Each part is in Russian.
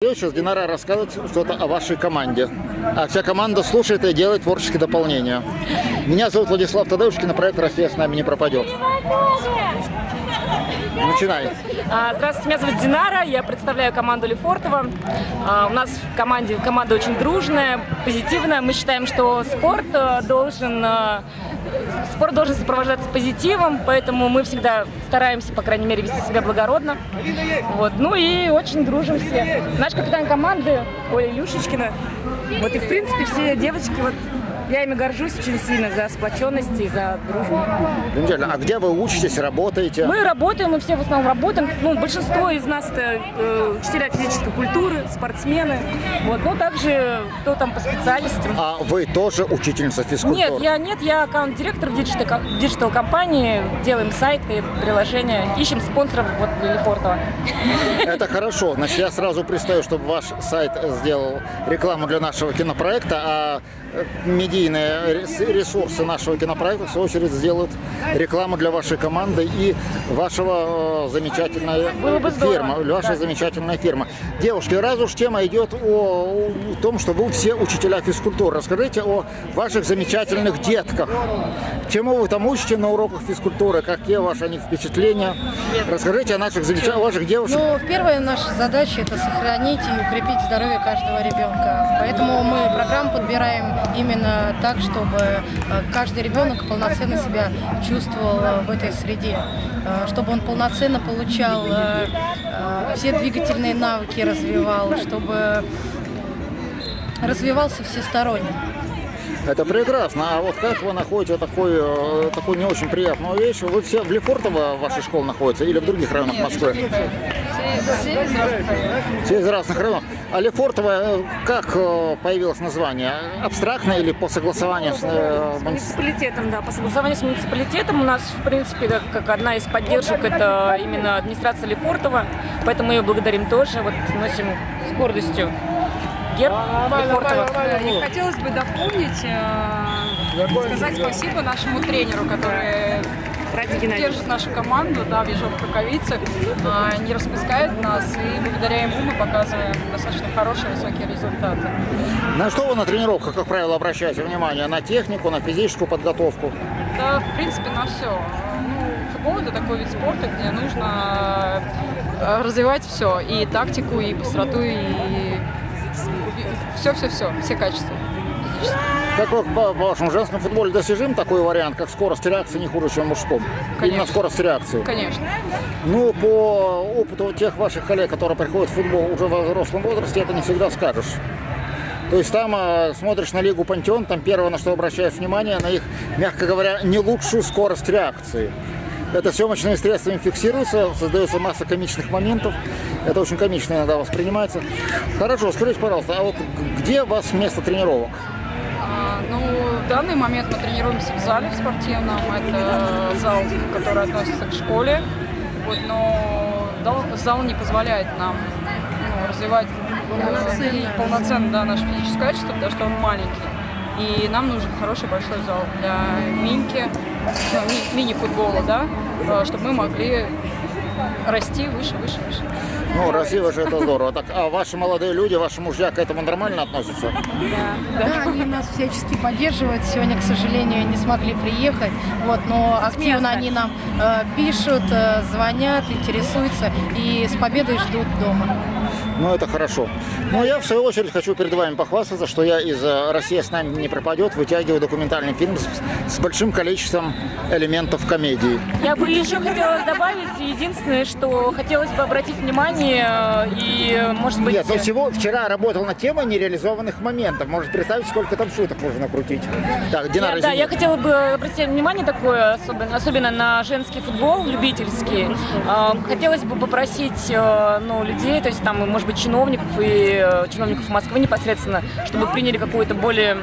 Сейчас Динара рассказывает что-то о вашей команде. А вся команда слушает и делает творческие дополнения. Меня зовут Владислав Тадеушкин, проект «Россия с нами не пропадет». Начинай. А, Здравствуйте, меня зовут Динара, я представляю команду Лефортово. А, У нас в команде команда очень дружная, позитивная. Мы считаем, что спорт э, должен э, спорт должен сопровождаться позитивом, поэтому мы всегда стараемся, по крайней мере, вести себя благородно. Вот. Ну и очень дружим все. Наш капитан команды Оля Илюшечкина. Вот и в принципе все девочки вот я ими горжусь очень сильно за сплоченность и за дружбу. Замечательно. А где вы учитесь, работаете? Мы работаем, мы все в основном работаем. Ну, большинство из нас это э, учителя физической культуры, спортсмены. Вот, ну также кто там по специальностям. А вы тоже учительница физкультуры? Нет, я нет, я аккаунт-директор в диджитал, диджитал компании, делаем сайты, приложения, ищем спонсоров вот для Лефортово. Это хорошо. Значит, я сразу представлю, чтобы ваш сайт сделал рекламу для нашего кинопроекта, а э, медийные рес- ресурсы нашего кинопроекта, в свою очередь, сделают рекламу для вашей команды и вашего э, замечательной Было бы здорово, фирмы, ваша да. замечательная фирма. Девушки, раз уж тема идет о, о том, что вы все учителя физкультуры, расскажите о ваших замечательных детках. Чему вы там учите на уроках физкультуры, какие ваши о них впечатления? Расскажите о наших замечательных, ваших девушек. Ну, первая наша задача – это сохранить и укрепить здоровье каждого ребенка. Поэтому мы программу подбираем именно так, чтобы э, каждый ребенок полноценно себя чувствовал э, в этой среде, Э, чтобы он полноценно получал все двигательные навыки, развивал, чтобы развивался всесторонне. Это прекрасно. А вот как вы находите такой, э, такую не очень приятную вещь? Вы все в Лефортово ваша школа находится или в других районах Москвы? Все из разных районов. А Лефортово, э, как э, появилось название? Абстрактное или по согласованию с С муници- муниципалитетом, да, по согласованию с муниципалитетом у нас, в принципе, как, как одна из поддержек, это именно администрация Лефортова, поэтому мы ее благодарим тоже, вот носим с гордостью герб Лефортова. Да, И хотелось бы дополнить, э, сказать спасибо нашему тренеру, который держит нашу команду да, в ежовых рукавицах, э, не распускает нас, и благодаря ему мы показываем достаточно хорошие высокие результаты. На что вы на тренировках, как правило, обращаете внимание? На технику, на физическую подготовку? Да, в принципе, на все. Ну, футбол это такой вид спорта, где нужно э, развивать все, и тактику, и быстроту, и все-все-все, все качества. Как вы, по вашему женском футболе достижим такой вариант, как скорость реакции не хуже, чем мужском? Именно Конечно. скорость реакции. Конечно. Ну, по опыту тех ваших коллег, которые приходят в футбол уже в взрослом возрасте, это не всегда скажешь. То есть там э, смотришь на Лигу Пантеон, там первое, на что обращаешь внимание, на их, мягко говоря, не лучшую скорость реакции. Это съемочными средствами фиксируется, создается масса комичных моментов. Это очень комично иногда воспринимается. Хорошо, скажите, пожалуйста, а вот где у вас место тренировок? А, Ну, в данный момент мы тренируемся в зале в спортивном. Это зал, который относится к школе. Вот, но зал не позволяет нам ну, развивать полноценно, полноценно да, наше физическое качество, потому что он маленький. И нам нужен хороший большой зал для миньки, ну, ми- мини-футбола, да, э, чтобы мы могли расти выше, выше, выше. Ну, Россия же это здорово. Так, а ваши молодые люди, ваши мужья к этому нормально относятся? Да, они нас всячески поддерживают. Сегодня, к сожалению, не смогли приехать, вот, но активно они нам э, пишут, э, звонят, интересуются и с победой ждут дома. Ну, это хорошо. Ну, я, в свою очередь, хочу перед вами похвастаться, что я из э, «Россия с нами не пропадет» вытягиваю документальный фильм с, с большим количеством элементов комедии. Я бы еще хотела добавить, единственное, что хотелось бы обратить внимание э, и, может быть... Нет, ну всего вчера работал на темой нереализованных моментов. Может представить, сколько там шуток можно накрутить. Так, Динара, Я- да, я хотела бы обратить внимание такое, особенно, особенно на женский футбол, любительский. Э, Хотелось бы попросить э, ну, людей, то есть там, может быть, чиновников и э, чиновников Москвы непосредственно, чтобы приняли какую-то более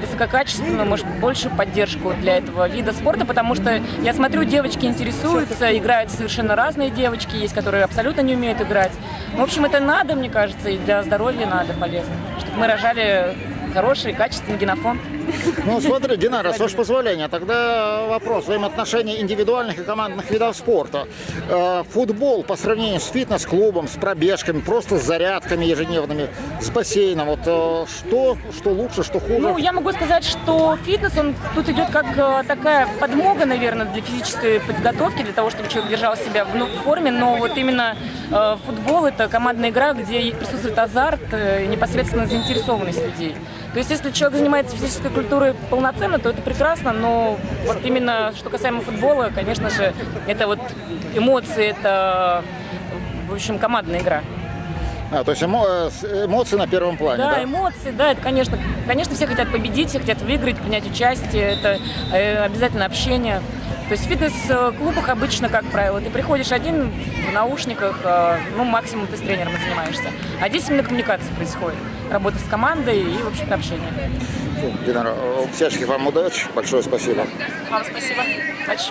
высококачественную, может, большую поддержку для этого вида спорта, потому что я смотрю, девочки интересуются, играют совершенно разные девочки, есть, которые абсолютно не умеют играть. В общем, это надо, мне кажется, и для здоровья надо полезно, чтобы мы рожали хороший, качественный генофонд. Ну, смотри, Динара, с вашего позволения, тогда вопрос взаимоотношений индивидуальных и командных видов спорта. Э, Футбол по сравнению с фитнес-клубом, с пробежками, просто с зарядками ежедневными, с бассейном, вот э, что, что лучше, что хуже? Ну, я могу сказать, что фитнес, он тут идет как э, такая подмога, наверное, для физической подготовки, для того, чтобы человек держал себя в ну, форме, но вот именно футбол – это командная игра, где присутствует азарт непосредственно заинтересованность людей. То есть, если человек занимается физической культурой полноценно, то это прекрасно, но вот именно что касаемо футбола, конечно же, это вот эмоции, это, в общем, командная игра. А, то есть эмо- э, эмоции на первом плане, Да, да? эмоции, да, это, конечно, конечно, все хотят победить, все хотят выиграть, принять участие, это э, обязательно общение. То есть в фитнес-клубах обычно, как правило, ты приходишь один в наушниках, э, ну, максимум ты с тренером занимаешься. А здесь именно коммуникация происходит, работа с командой и, в общем-то, общение. Динара, э, всяческих вам удачи, большое спасибо. Вам спасибо. Большое.